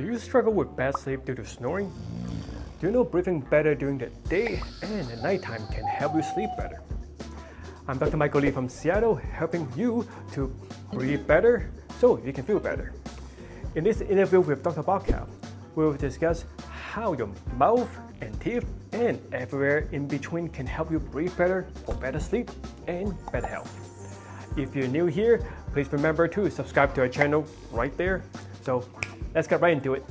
Do you struggle with bad sleep due to snoring? Do you know breathing better during the day and at nighttime can help you sleep better? I'm Dr. Michael Lee from Seattle, helping you to breathe better so you can feel better. In this interview with Dr. Barkow, we will discuss how your mouth and teeth and everywhere in between can help you breathe better for better sleep and better health. If you're new here, please remember to subscribe to our channel right there. So let's get right into it.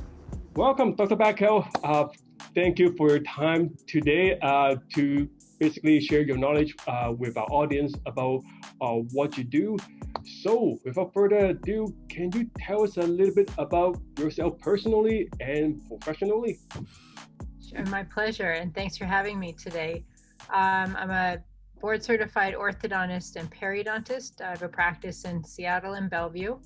Welcome, Dr. Barkow. Uh, thank you for your time today uh, to basically share your knowledge uh, with our audience about uh, what you do. So without further ado, can you tell us a little bit about yourself personally and professionally? Sure, my pleasure, and thanks for having me today. Um, I'm a board certified orthodontist and periodontist. I have a practice in Seattle and Bellevue.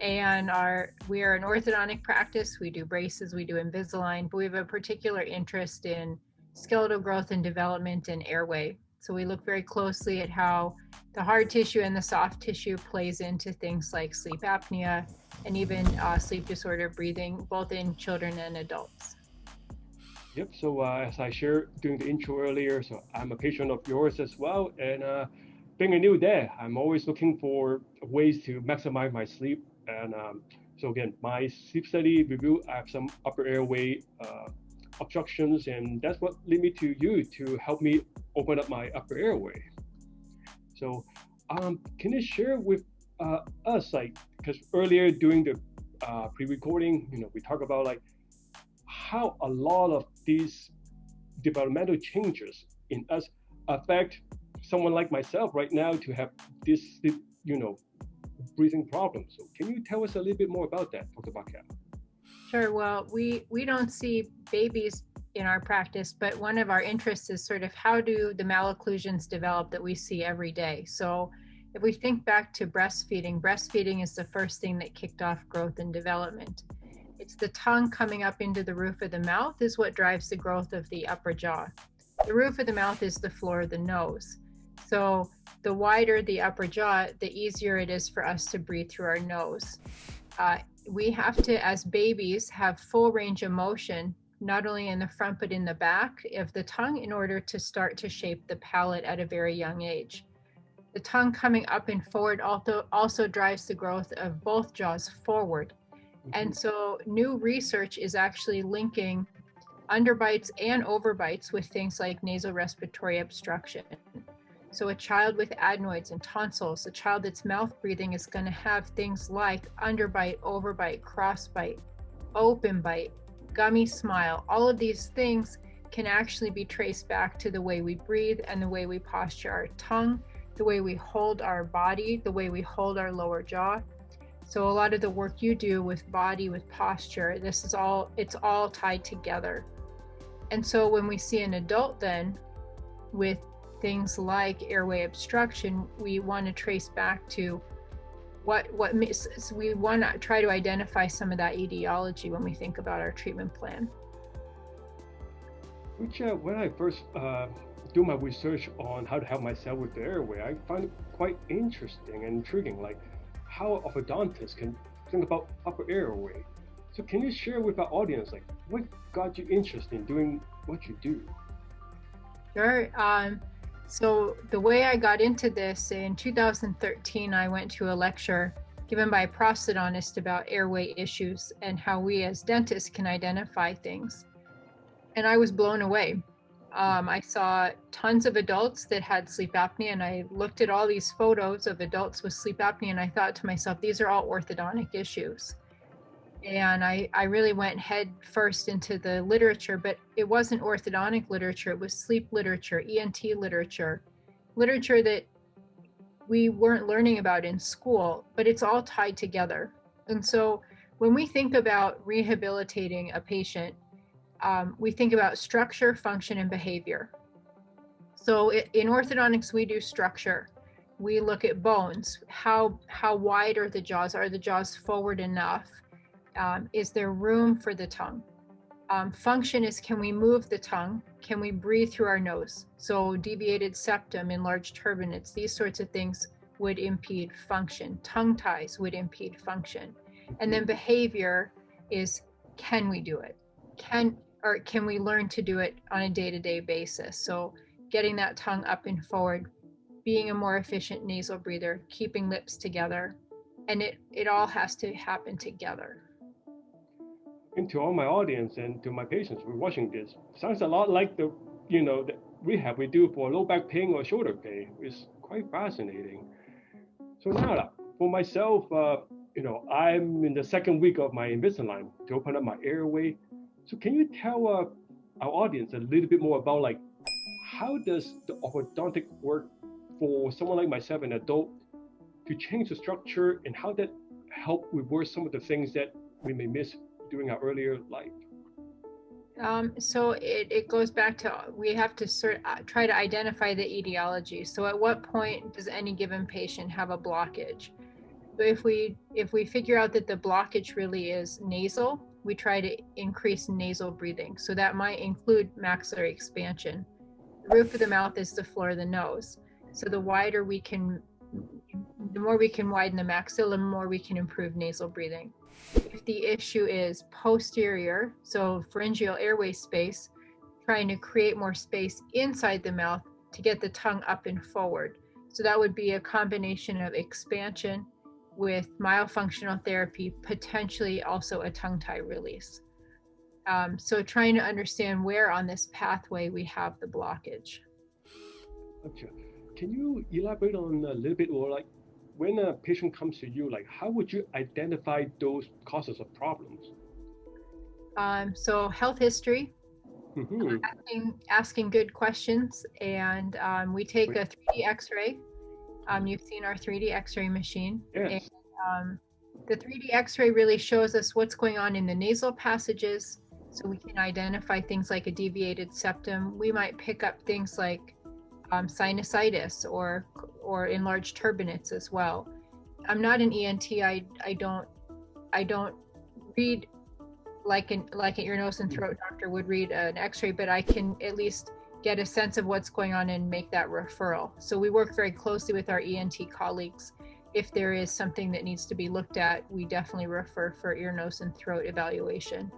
And our we are an orthodontic practice. We do braces, we do Invisalign, but we have a particular interest in skeletal growth and development and airway. So we look very closely at how the hard tissue and the soft tissue plays into things like sleep apnea and even uh, sleep disorder breathing, both in children and adults. Yep. So uh, as I shared during the intro earlier, so I'm a patient of yours as well, and uh, being a new dad, I'm always looking for ways to maximize my sleep. And um, so again, my sleep study review, I have some upper airway uh, obstructions, and that's what led me to you to help me open up my upper airway. So, um, can you share with uh, us, like, because earlier during the uh, pre-recording, you know, we talk about like how a lot of these developmental changes in us affect someone like myself right now to have this, you know, breathing problems. So can you tell us a little bit more about that, Dr. Barkow? Sure. Well, we we don't see babies in our practice, but one of our interests is sort of how do the malocclusions develop that we see every day. So if we think back to breastfeeding, breastfeeding is the first thing that kicked off growth and development. It's the tongue coming up into the roof of the mouth is what drives the growth of the upper jaw. The roof of the mouth is the floor of the nose. So the wider the upper jaw, the easier it is for us to breathe through our nose. Uh, we have to, as babies, have full range of motion, not only in the front but in the back of the tongue in order to start to shape the palate at a very young age. The tongue coming up and forward also, also drives the growth of both jaws forward. And mm-hmm. so new research is actually linking underbites and overbites with things like nasal respiratory obstruction. So a child with adenoids and tonsils, a child that's mouth breathing is going to have things like underbite, overbite, crossbite, open bite, gummy smile. All of these things can actually be traced back to the way we breathe and the way we posture our tongue, the way we hold our body, the way we hold our lower jaw. So a lot of the work you do with body, with posture, this is all, it's all tied together. And so when we see an adult then with things like airway obstruction, we want to trace back to what what we want to try to identify some of that etiology when we think about our treatment plan. Which, uh, when I first uh, do my research on how to help myself with the airway, I find it quite interesting and intriguing, like how orthodontists can think about upper airway. So can you share with our audience, like what got you interested in doing what you do? Sure. Um, so the way I got into this in 2013, I went to a lecture given by a prosthodontist about airway issues and how we as dentists can identify things. And I was blown away. Um, I saw tons of adults that had sleep apnea, and I looked at all these photos of adults with sleep apnea, and I thought to myself, these are all orthodontic issues and I, I really went head first into the literature, but it wasn't orthodontic literature, it was sleep literature, ENT literature, literature that we weren't learning about in school, but it's all tied together. And so when we think about rehabilitating a patient, um, we think about structure, function, and behavior. So in orthodontics, we do structure. We look at bones. How, how wide are the jaws? Are the jaws forward enough? Um, is there room for the tongue? Um, function is can we move the tongue? Can we breathe through our nose? So deviated septum, enlarged turbinates, these sorts of things would impede function. Tongue ties would impede function. And then behavior is can we do it? Can or can we learn to do it on a day-to-day basis? So getting that tongue up and forward, being a more efficient nasal breather, keeping lips together, and it it all has to happen together. And to all my audience and to my patients who are watching this, sounds a lot like the you know the rehab we do for low back pain or shoulder pain. It's quite fascinating. So now, for myself, uh, you know, I'm in the second week of my Invisalign to open up my airway. So can you tell uh, our audience a little bit more about like how does the orthodontic work for someone like myself, an adult, to change the structure and how that help reverse some of the things that we may miss during our earlier life? Um, so it, it goes back to we have to sort uh, try to identify the etiology. So at what point does any given patient have a blockage? If we if we figure out that the blockage really is nasal, we try to increase nasal breathing. So that might include maxillary expansion. The roof of the mouth is the floor of the nose. So the wider we can, the more we can widen the maxilla, the more we can improve nasal breathing. If the issue is posterior, so pharyngeal airway space, trying to create more space inside the mouth to get the tongue up and forward. So that would be a combination of expansion with myofunctional therapy, potentially also a tongue tie release. Um, so trying to understand where on this pathway we have the blockage. Gotcha. Can you elaborate on a little bit or like when a patient comes to you, like how would you identify those causes of problems? Um, so health history, mm-hmm. asking, asking good questions, and um, we take a 3D X-ray. Um, you've seen our 3D X-ray machine. Yes. And, um, the 3D X-ray really shows us what's going on in the nasal passages, so we can identify things like a deviated septum. We might pick up things like um, sinusitis or or enlarged turbinates as well. I'm not an ENT. I I don't I don't read like an like an ear nose and throat doctor would read an X-ray, but I can at least get a sense of what's going on and make that referral. So we work very closely with our ENT colleagues. If there is something that needs to be looked at, we definitely refer for ear, nose, and throat evaluation.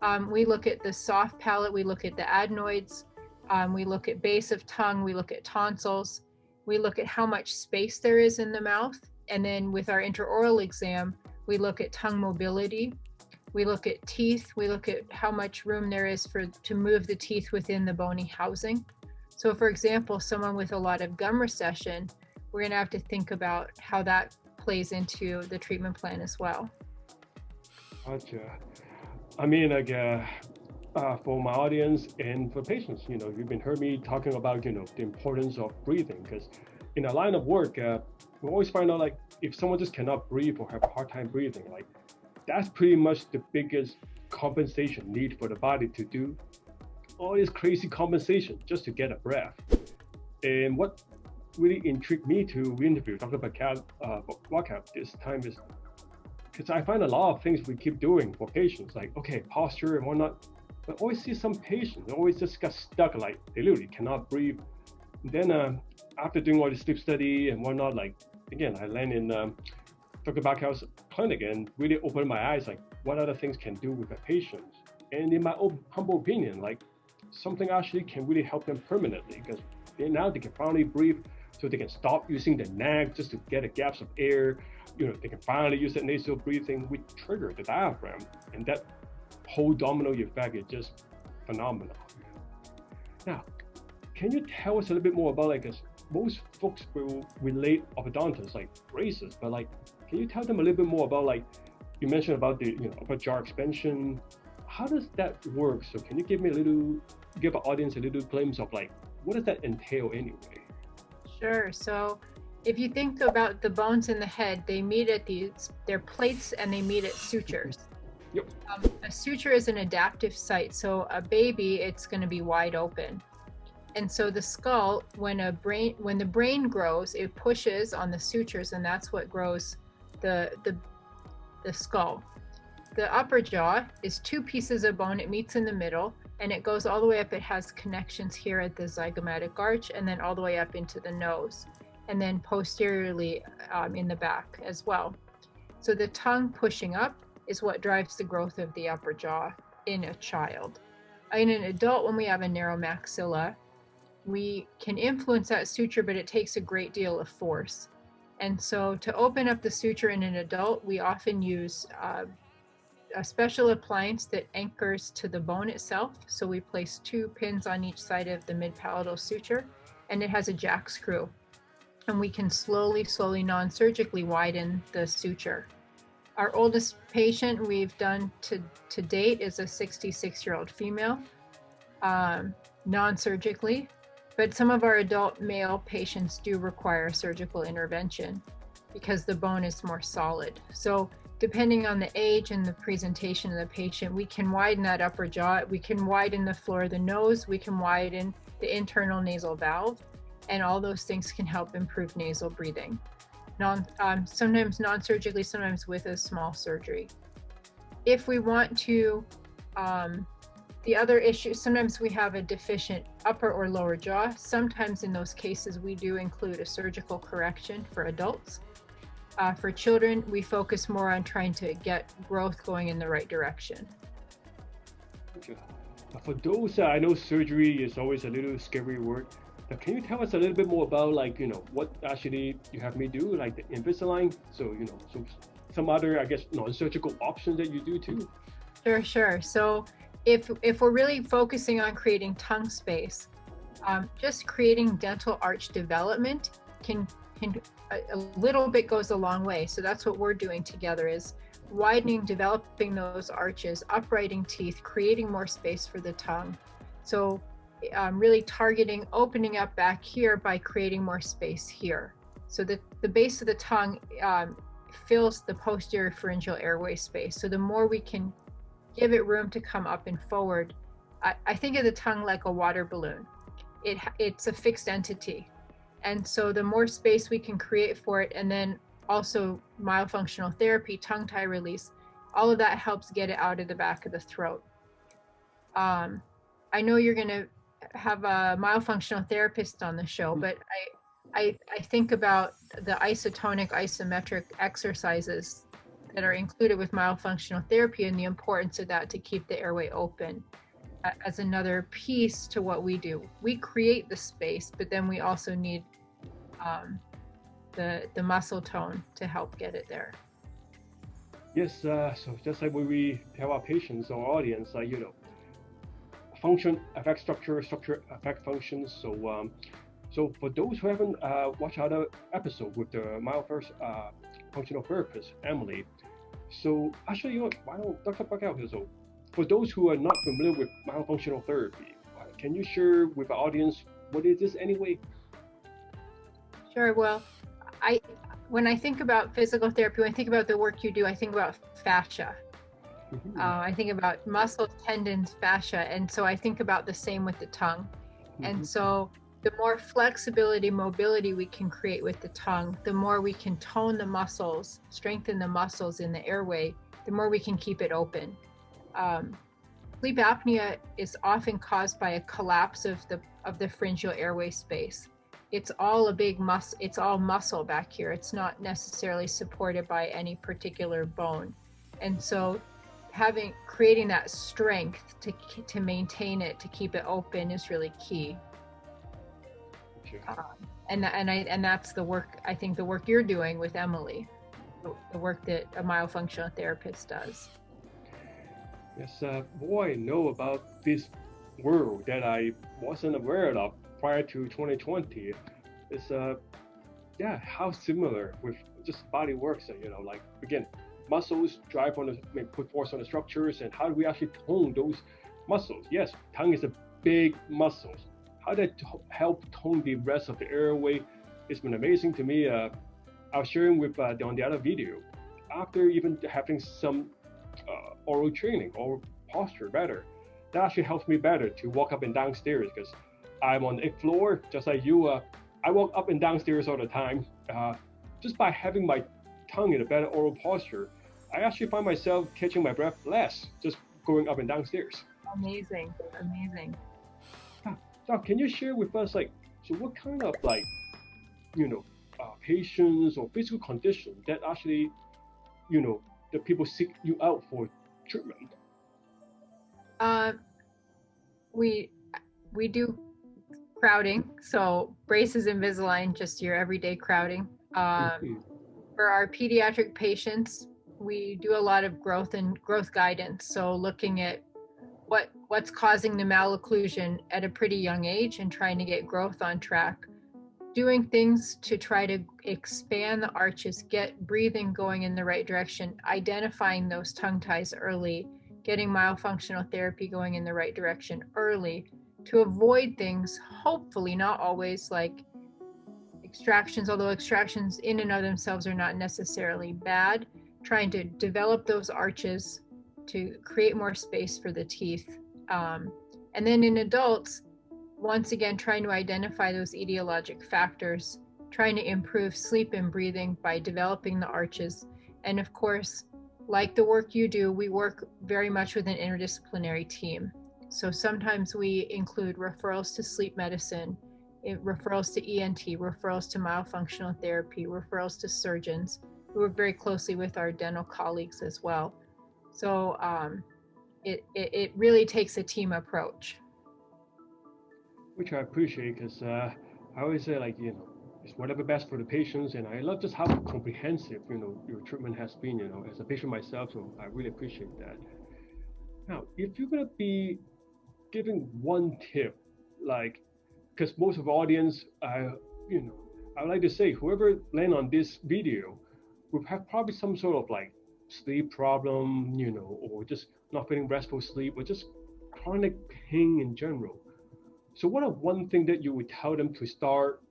Um, we look at the soft palate, we look at the adenoids, um, we look at base of tongue, we look at tonsils, we look at how much space there is in the mouth. And then with our intraoral exam, we look at tongue mobility. We look at teeth. We look at how much room there is for to move the teeth within the bony housing. So for example, someone with a lot of gum recession, we're gonna have to think about how that plays into the treatment plan as well. Gotcha. I mean, like, uh, uh, for my audience and for patients. You know, you've been heard me talking about, you know, the importance of breathing because in a line of work, uh, we always find out like if someone just cannot breathe or have a hard time breathing, like that's pretty much the biggest compensation need for the body to do all this crazy compensation just to get a breath. And what really intrigued me to interview Dr. Bacal, uh, this time is because I find a lot of things we keep doing for patients, like okay, posture and whatnot, but always see some patients they always just got stuck, like they literally cannot breathe. And then uh, after doing all the sleep study and whatnot, like again, I land in um, Dr. Bacal's clinic and really opened my eyes, like what other things can do with a patient. And in my own humble opinion, like something actually can really help them permanently because now they can finally breathe so they can stop using the neck just to get a gaps of air. You know, they can finally use that nasal breathing, which trigger the diaphragm. And that whole domino effect is just phenomenal. Now, can you tell us a little bit more about like, most folks will relate orthodontists like braces, but like, can you tell them a little bit more about like, you mentioned about the you know upper jaw expansion. How does that work? So can you give me a little, give our audience a little glimpse of like, what does that entail anyway? Sure. So if you think about the bones in the head, they meet at these, they're plates and they meet at sutures. Yep. Um, a suture is an adaptive site. So a baby, it's going to be wide open. And so the skull, when a brain, when the brain grows, it pushes on the sutures, and that's what grows the the the skull. The upper jaw is two pieces of bone. It meets in the middle, and it goes all the way up. It has connections here at the zygomatic arch, and then all the way up into the nose, and then posteriorly um, in the back as well. So the tongue pushing up is what drives the growth of the upper jaw in a child. In an adult, when we have a narrow maxilla, we can influence that suture, but it takes a great deal of force. And so to open up the suture in an adult, we often use uh, a special appliance that anchors to the bone itself. So we place two pins on each side of the mid-palatal suture, and it has a jack screw. And we can slowly, slowly non-surgically widen the suture. Our oldest patient we've done to, to date is a 66-year-old female, um, non-surgically, but some of our adult male patients do require surgical intervention because the bone is more solid. So depending on the age and the presentation of the patient, we can widen that upper jaw, we can widen the floor of the nose, we can widen the internal nasal valve, and all those things can help improve nasal breathing. Non, um, sometimes non-surgically, sometimes with a small surgery. If we want to, um, the other issue, sometimes we have a deficient upper or lower jaw. Sometimes in those cases, we do include a surgical correction for adults. Uh, for children, we focus more on trying to get growth going in the right direction. Okay. For those, uh, I know surgery is always a little scary word. Now, can you tell us a little bit more about like, you know, what actually you have me do, like the Invisalign? So, you know, so some other, I guess, non-surgical options that you do too? Sure, sure. So if, if we're really focusing on creating tongue space, um, just creating dental arch development can can a, a little bit goes a long way. So that's what we're doing together is widening, developing those arches, uprighting teeth, creating more space for the tongue. So um, really targeting opening up back here by creating more space here. So that the base of the tongue um, fills the posterior pharyngeal airway space. So the more we can give it room to come up and forward, I, I think of the tongue like a water balloon. It, it's a fixed entity. And so the more space we can create for it, and then also myofunctional therapy, tongue tie release, all of that helps get it out of the back of the throat. Um, I know you're going to have a myofunctional therapist on the show, mm-hmm. but I, I, I think about the isotonic isometric exercises that are included with myofunctional therapy and the importance of that to keep the airway open as another piece to what we do. We create the space, but then we also need um, the the muscle tone to help get it there. Yes, uh, so just like when we tell our patients or audience, uh, you know, function affect structure, structure affect functions. So, um, so for those who haven't uh, watched other episode with the first uh, functional therapist Emily, so actually, you know, why don't Dr. Here? So, for those who are not familiar with myofunctional therapy, can you share with our audience what is this anyway? Sure. Well, I when I think about physical therapy, when I think about the work you do, I think about fascia. Mm-hmm. Uh, I think about muscles, tendons, fascia, and so I think about the same with the tongue. Mm-hmm. And so the more flexibility, mobility we can create with the tongue, the more we can tone the muscles, strengthen the muscles in the airway, the more we can keep it open. Um, sleep apnea is often caused by a collapse of the of the pharyngeal airway space it's all a big muscle it's all muscle back here it's not necessarily supported by any particular bone and so having creating that strength to to maintain it to keep it open is really key. Um, and and I and that's the work I think the work you're doing with Emily the work that a myofunctional therapist does. Yes uh, boy know about this world that I wasn't aware of prior to 2020 is uh yeah how similar with just body works you know like again muscles drive on the put force on the structures and how do we actually tone those muscles yes tongue is a big muscle how that help tone the rest of the airway it's been amazing to me uh, i was sharing with uh, on the other video after even having some uh, oral training or posture better that actually helps me better to walk up and down stairs because I'm on the floor, just like you. Uh, I walk up and down stairs all the time. Uh, just by having my tongue in a better oral posture, I actually find myself catching my breath less just going up and downstairs. Amazing, amazing. Doc, can you share with us, like, so what kind of like, you know, uh, patients or physical condition that actually, you know, the people seek you out for treatment? Uh, we we do crowding, so braces Invisalign, just your everyday crowding. Um, for our pediatric patients, we do a lot of growth and growth guidance. So looking at what what's causing the malocclusion at a pretty young age and trying to get growth on track. Doing things to try to expand the arches, get breathing going in the right direction, identifying those tongue ties early, getting myofunctional therapy going in the right direction early to avoid things, hopefully not always like extractions, although extractions in and of themselves are not necessarily bad, trying to develop those arches to create more space for the teeth. Um, and then in adults, once again, trying to identify those etiologic factors, trying to improve sleep and breathing by developing the arches. And of course, like the work you do, we work very much with an interdisciplinary team. So sometimes we include referrals to sleep medicine, referrals to ENT, referrals to myofunctional therapy, referrals to surgeons. We work very closely with our dental colleagues as well. So um, it, it, it, really takes a team approach. Which I appreciate because uh, I always say like, you know, it's whatever best for the patients. And I love just how comprehensive, you know, your treatment has been, you know, as a patient myself. So I really appreciate that. Now, if you're going to be giving one tip, like, because most of the audience, I, you know, I would like to say, whoever land on this video will have probably some sort of like sleep problem, you know, or just not getting restful sleep, or just chronic pain in general. So, what are one thing that you would tell them to start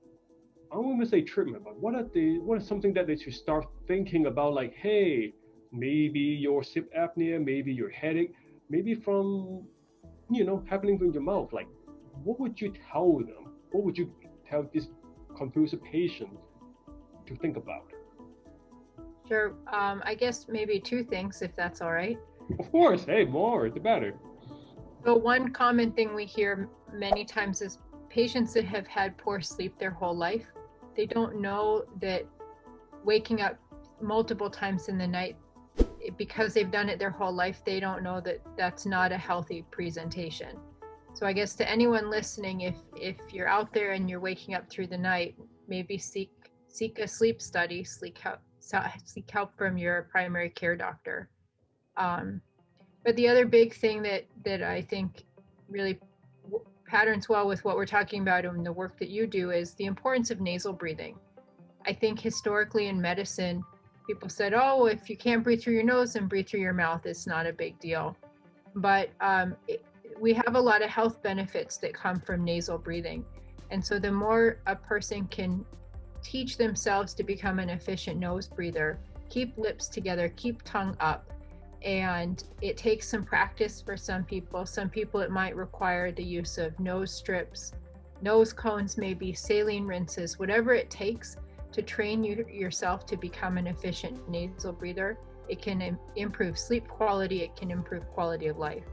I don't want to say treatment, but what are the what is something that they should start thinking about? Like, hey, maybe your sleep apnea, maybe your headache, maybe from you know happening in your mouth. Like, what would you tell them? What would you tell this confused patient to think about? Sure. Um, I guess maybe two things, if that's all right. Of course. Hey, more the better. So one common thing we hear many times is patients that have had poor sleep their whole life they don't know that waking up multiple times in the night because they've done it their whole life they don't know that that's not a healthy presentation so i guess to anyone listening if if you're out there and you're waking up through the night maybe seek seek a sleep study sleep help seek help from your primary care doctor um, but the other big thing that that i think really patterns well with what we're talking about in the work that you do is the importance of nasal breathing. I think historically in medicine, people said, oh, if you can't breathe through your nose, and breathe through your mouth. It's not a big deal. But um, it, we have a lot of health benefits that come from nasal breathing. And so the more a person can teach themselves to become an efficient nose breather, keep lips together, keep tongue up, and it takes some practice for some people. Some people it might require the use of nose strips, nose cones, maybe saline rinses, whatever it takes to train you yourself to become an efficient nasal breather. It can Im- improve sleep quality, it can improve quality of life.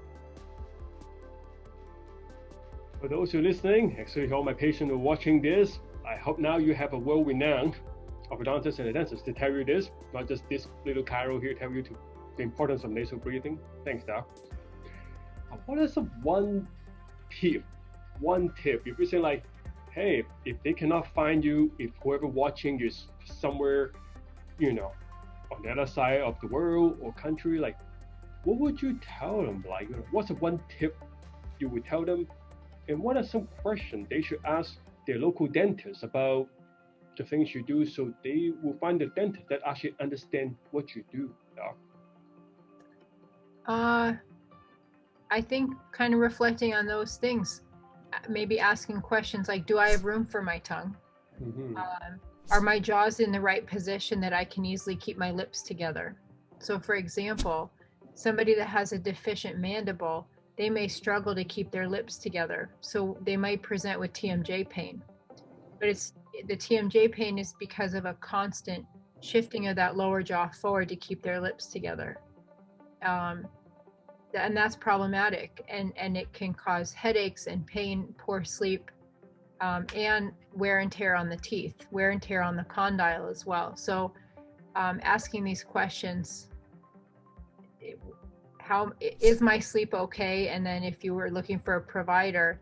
For those who are listening, actually all my patients are watching this, I hope now you have a world-renowned orthodontist and a dentist to tell you this, not just this little chiro here tell you to the importance of nasal breathing. Thanks, Doc. What is the one tip? One tip. If you say like, hey, if they cannot find you, if whoever watching is somewhere, you know, on the other side of the world or country, like, what would you tell them? Like, what's the one tip you would tell them? And what are some questions they should ask their local dentist about the things you do so they will find a dentist that actually understand what you do, doc? Uh, I think kind of reflecting on those things, uh, maybe asking questions like, do I have room for my tongue? Mm-hmm. Um, are my jaws in the right position that I can easily keep my lips together? So, for example, somebody that has a deficient mandible, they may struggle to keep their lips together. So, they might present with TMJ pain. But it's the TMJ pain is because of a constant shifting of that lower jaw forward to keep their lips together um, and that's problematic and and it can cause headaches and pain poor sleep um, and wear and tear on the teeth wear and tear on the condyle as well so um, asking these questions how is my sleep okay? And then if you were looking for a provider,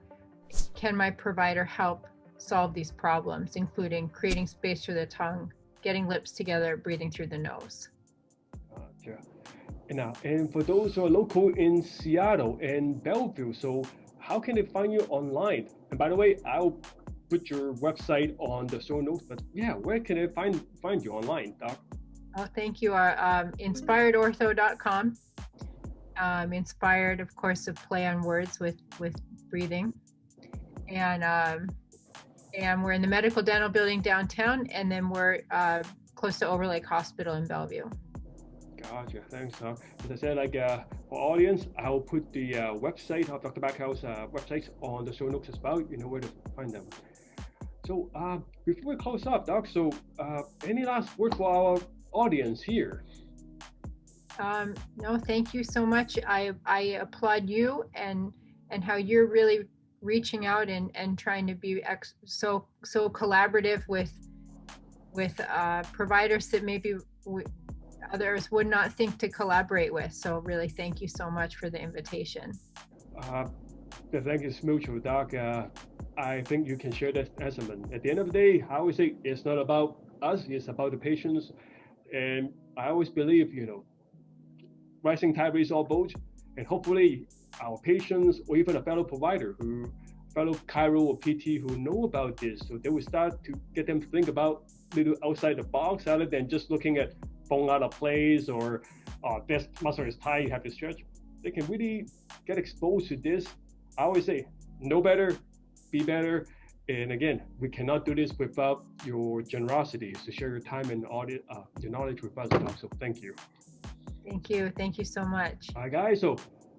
can my provider help solve these problems, including creating space through the tongue, getting lips together, breathing through the nose. Gotcha. Now, and for those who are local in Seattle and Bellevue, so how can they find you online? And by the way, I'll put your website on the show notes, but yeah, where can they find find you online, Doc? Oh, thank you. Uh, um, inspiredortho.com. Um, inspired, of course, of play on words with with breathing, and um, and we're in the medical dental building downtown, and then we're uh, close to Overlake Hospital in Bellevue. Gotcha. Thanks, Doc. As I said, like uh, for audience, I will put the uh, website of Dr. Backhouse uh, website on the show notes as well. You know where to find them. So uh, before we close up, Doc, so uh, any last word for our audience here? Um, no, thank you so much. I I applaud you and and how you're really reaching out and and trying to be ex- so so collaborative with with uh, providers that maybe we, others would not think to collaborate with. So really, thank you so much for the invitation. Uh, the thank you is mutual, Doc. Uh, I think you can share that sentiment. At the end of the day, I always say it's not about us; it's about the patients. And I always believe, you know, rising tide raises all boats, and hopefully our patients or even a fellow provider who fellow chiro or PT who know about this, so they will start to get them to think about little outside the box rather than just looking at bone out of place or uh, this muscle is tight, you have to stretch. They can really get exposed to this. I always say, know better, be better. And again, we cannot do this without your generosity to share your time and audit, uh, your knowledge with us. So thank you. Thank you. Thank you so much. All right, guys. So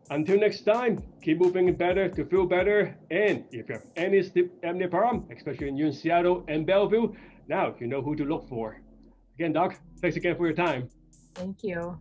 until next time, keep moving better to feel better. And if you have any sleep apnea problem, especially in, in Seattle and Bellevue, now you know who to look for. Again, Doc, thanks again for your time. Thank you.